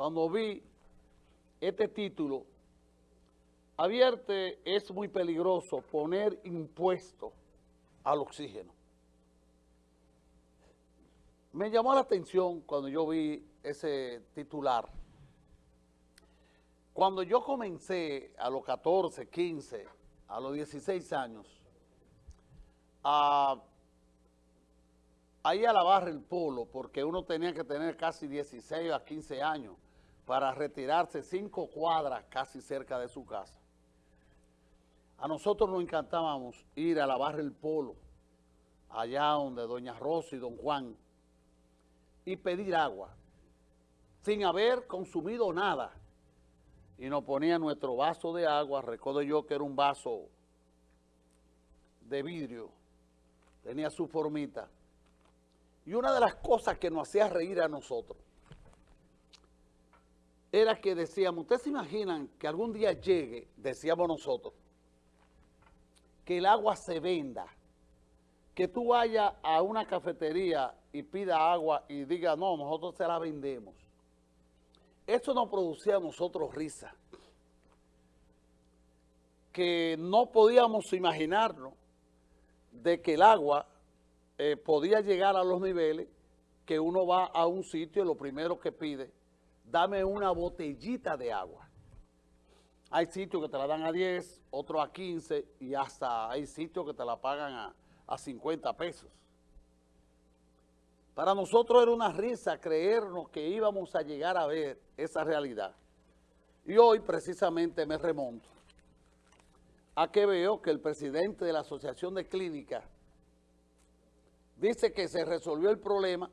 cuando vi este título, Avierte es muy peligroso poner impuesto al oxígeno. Me llamó la atención cuando yo vi ese titular. Cuando yo comencé a los 14, 15, a los 16 años, a, a ir a lavar el polo, porque uno tenía que tener casi 16 a 15 años para retirarse cinco cuadras casi cerca de su casa. A nosotros nos encantábamos ir a lavar el polo, allá donde doña Rosa y don Juan, y pedir agua, sin haber consumido nada. Y nos ponía nuestro vaso de agua, recuerdo yo que era un vaso de vidrio, tenía su formita. Y una de las cosas que nos hacía reír a nosotros era que decíamos, ¿ustedes se imaginan que algún día llegue, decíamos nosotros, que el agua se venda, que tú vayas a una cafetería y pida agua y diga, no, nosotros se la vendemos. Eso nos producía a nosotros risa, que no podíamos imaginarnos de que el agua eh, podía llegar a los niveles que uno va a un sitio y lo primero que pide, dame una botellita de agua. Hay sitios que te la dan a 10, otros a 15 y hasta hay sitios que te la pagan a, a 50 pesos. Para nosotros era una risa creernos que íbamos a llegar a ver esa realidad. Y hoy precisamente me remonto a que veo que el presidente de la Asociación de Clínicas dice que se resolvió el problema,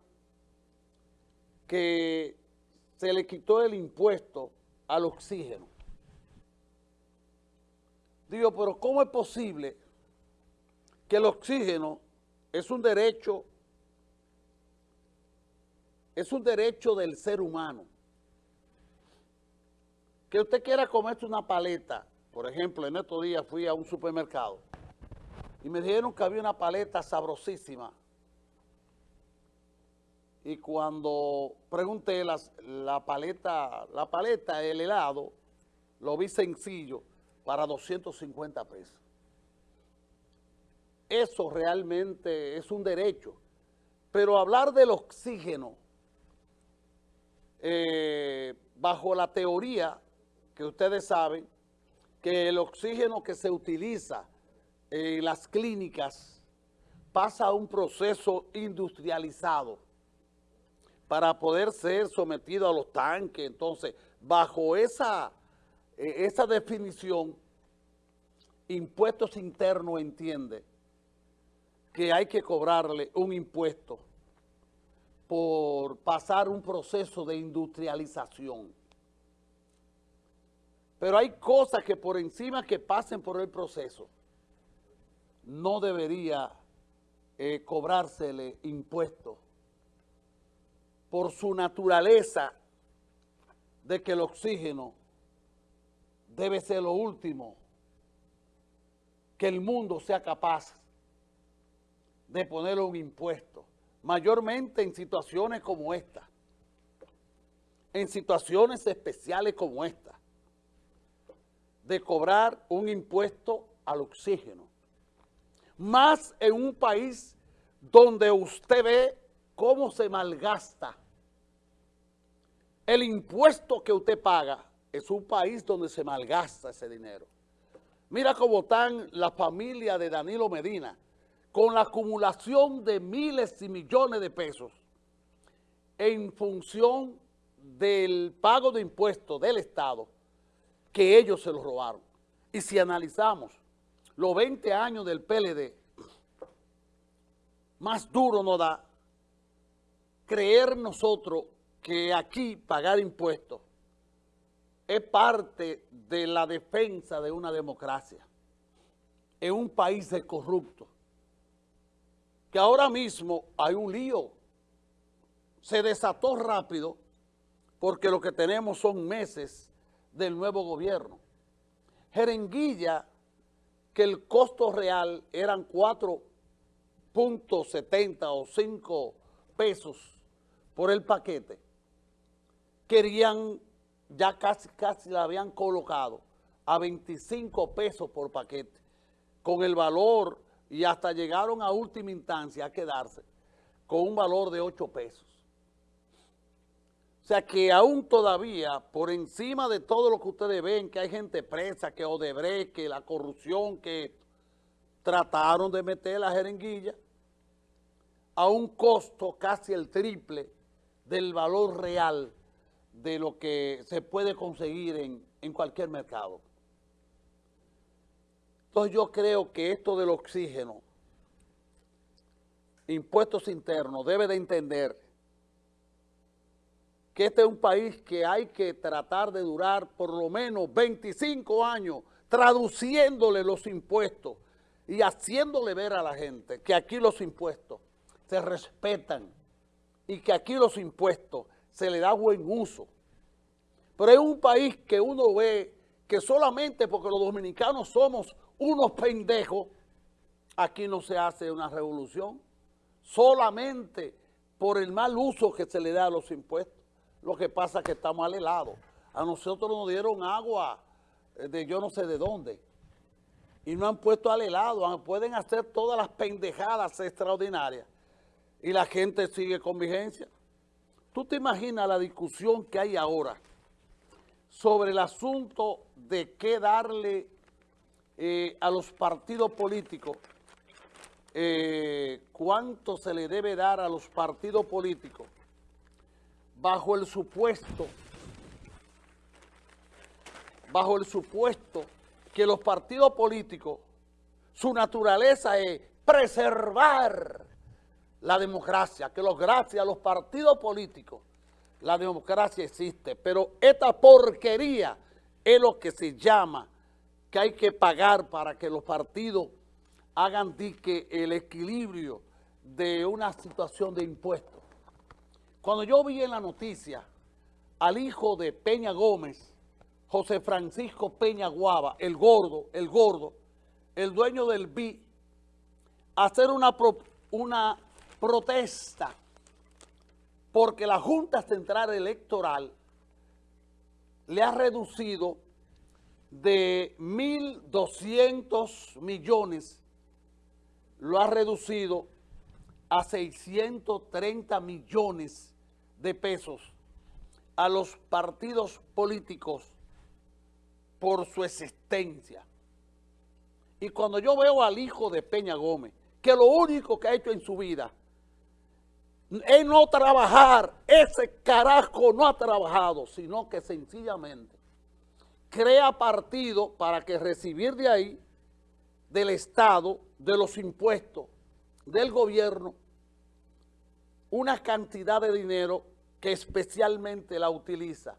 que se le quitó el impuesto al oxígeno. Digo, pero ¿cómo es posible que el oxígeno es un derecho, es un derecho del ser humano? Que usted quiera comerse una paleta, por ejemplo, en estos días fui a un supermercado y me dijeron que había una paleta sabrosísima. Y cuando pregunté la paleta, la paleta, el helado, lo vi sencillo, para 250 pesos. Eso realmente es un derecho. Pero hablar del oxígeno eh, bajo la teoría que ustedes saben, que el oxígeno que se utiliza en las clínicas pasa a un proceso industrializado para poder ser sometido a los tanques. Entonces, bajo esa e, esa definición, impuestos internos entiende que hay que cobrarle un impuesto por pasar un proceso de industrialización. Pero hay cosas que por encima que pasen por el proceso, no debería eh, cobrársele impuesto por su naturaleza de que el oxígeno debe ser lo último que el mundo sea capaz de ponerle un impuesto, mayormente en situaciones como esta, en situaciones especiales como esta, de cobrar un impuesto al oxígeno, más en un país donde usted ve cómo se malgasta el impuesto que usted paga es un país donde se malgasta ese dinero. Mira cómo están la familia de Danilo Medina, con la acumulación de miles y millones de pesos en función del pago de impuestos del Estado, que ellos se los robaron. Y si analizamos los 20 años del PLD, más duro nos da creer nosotros que aquí pagar impuestos es parte de la defensa de una democracia en un país de corrupto. Que ahora mismo hay un lío. Se desató rápido porque lo que tenemos son meses del nuevo gobierno. Jerenguilla, que el costo real eran 4.70 o 5 pesos por el paquete, querían, ya casi, casi la habían colocado a 25 pesos por paquete, con el valor, y hasta llegaron a última instancia a quedarse con un valor de 8 pesos. O sea que aún todavía, por encima de todo lo que ustedes ven, que hay gente presa, que Odebrecht, que la corrupción, que trataron de meter la jeringuilla a un costo casi el triple del valor real de lo que se puede conseguir en, en cualquier mercado. Entonces yo creo que esto del oxígeno, impuestos internos, debe de entender que este es un país que hay que tratar de durar por lo menos 25 años traduciéndole los impuestos y haciéndole ver a la gente que aquí los impuestos se respetan y que aquí los impuestos se le da buen uso. Pero es un país que uno ve que solamente porque los dominicanos somos unos pendejos, aquí no se hace una revolución. Solamente por el mal uso que se le da a los impuestos. Lo que pasa es que estamos al helado. A nosotros nos dieron agua eh, de yo no sé de dónde. Y no han puesto al helado. Pueden hacer todas las pendejadas extraordinarias. Y la gente sigue con vigencia. ¿Tú te imaginas la discusión que hay ahora sobre el asunto de qué darle eh, a los partidos políticos, eh, cuánto se le debe dar a los partidos políticos bajo el supuesto, bajo el supuesto que los partidos políticos, su naturaleza es preservar la democracia, que los gracias a los partidos políticos la democracia existe, pero esta porquería es lo que se llama que hay que pagar para que los partidos hagan que el equilibrio de una situación de impuestos. Cuando yo vi en la noticia al hijo de Peña Gómez, José Francisco Peña Guava, el gordo, el gordo, el dueño del BI, hacer una protesta porque la Junta Central Electoral le ha reducido de 1.200 millones, lo ha reducido a 630 millones de pesos a los partidos políticos por su existencia. Y cuando yo veo al hijo de Peña Gómez, que lo único que ha hecho en su vida es no trabajar, ese carajo no ha trabajado, sino que sencillamente crea partido para que recibir de ahí, del Estado, de los impuestos, del gobierno, una cantidad de dinero que especialmente la utiliza,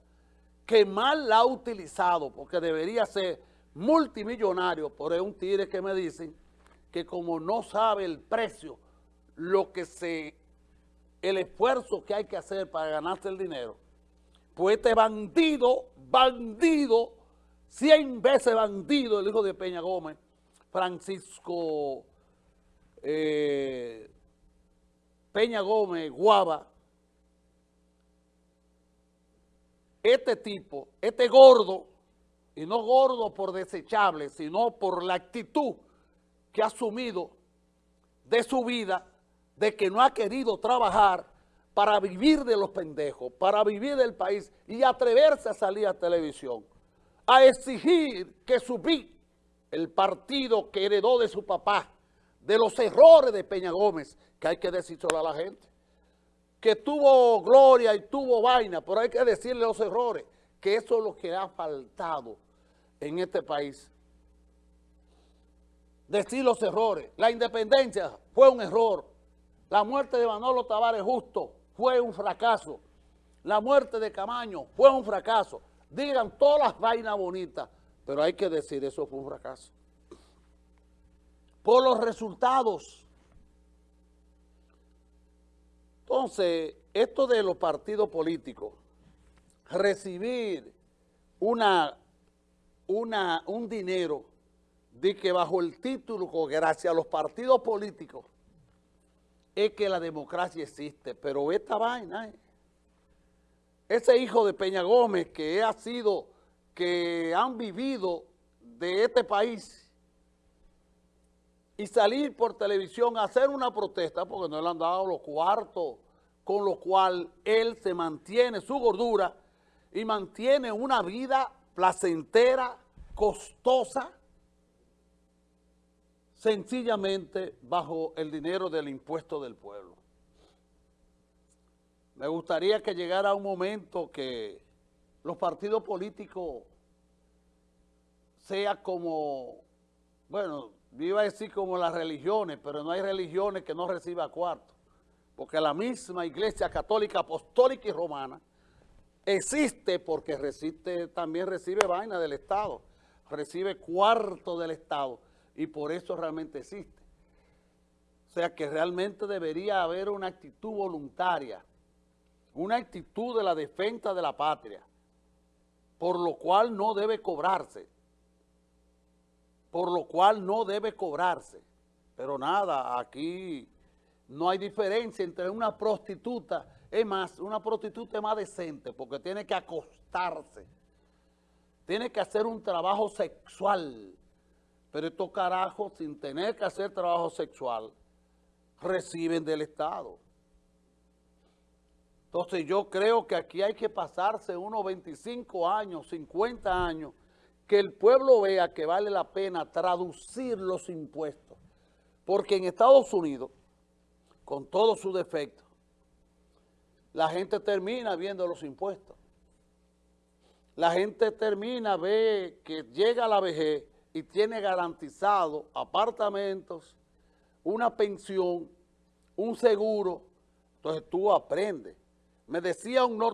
que mal la ha utilizado, porque debería ser multimillonario, por un tire que me dicen que como no sabe el precio, lo que se, el esfuerzo que hay que hacer para ganarse el dinero, pues este bandido, bandido, cien veces bandido, el hijo de Peña Gómez, Francisco eh, Peña Gómez, Guava, este tipo, este gordo, y no gordo por desechable, sino por la actitud que ha asumido de su vida, de que no ha querido trabajar para vivir de los pendejos, para vivir del país y atreverse a salir a televisión, a exigir que su el partido que heredó de su papá, de los errores de Peña Gómez, que hay que decírselo a la gente, que tuvo gloria y tuvo vaina, pero hay que decirle los errores, que eso es lo que ha faltado en este país. Decir los errores. La independencia fue un error. La muerte de Manolo Tavares Justo fue un fracaso. La muerte de Camaño fue un fracaso. Digan todas las vainas bonitas, pero hay que decir eso fue un fracaso por los resultados. Entonces, esto de los partidos políticos, recibir una, una, un dinero de que bajo el título, gracias a los partidos políticos, es que la democracia existe, pero esta vaina, eh, ese hijo de Peña Gómez que ha sido, que han vivido de este país y salir por televisión a hacer una protesta porque no le han dado los cuartos con lo cual él se mantiene su gordura y mantiene una vida placentera, costosa, sencillamente bajo el dinero del impuesto del pueblo. Me gustaría que llegara un momento que los partidos políticos sea como, bueno, iba a decir como las religiones, pero no hay religiones que no reciba cuarto, porque la misma Iglesia Católica, Apostólica y Romana existe porque también recibe vaina del Estado, recibe cuarto del Estado y por eso realmente existe. O sea que realmente debería haber una actitud voluntaria, una actitud de la defensa de la patria, por lo cual no debe cobrarse por lo cual no debe cobrarse. Pero nada, aquí no hay diferencia entre una prostituta, es más, una prostituta es más decente porque tiene que acostarse, tiene que hacer un trabajo sexual, pero estos carajos sin tener que hacer trabajo sexual reciben del Estado. Entonces yo creo que aquí hay que pasarse unos 25 años, 50 años, que el pueblo vea que vale la pena traducir los impuestos. Porque en Estados Unidos, con todos sus defectos, la gente termina viendo los impuestos. La gente termina, ve que llega la vejez y tiene garantizado apartamentos, una pensión, un seguro. Entonces tú aprendes. Me decía un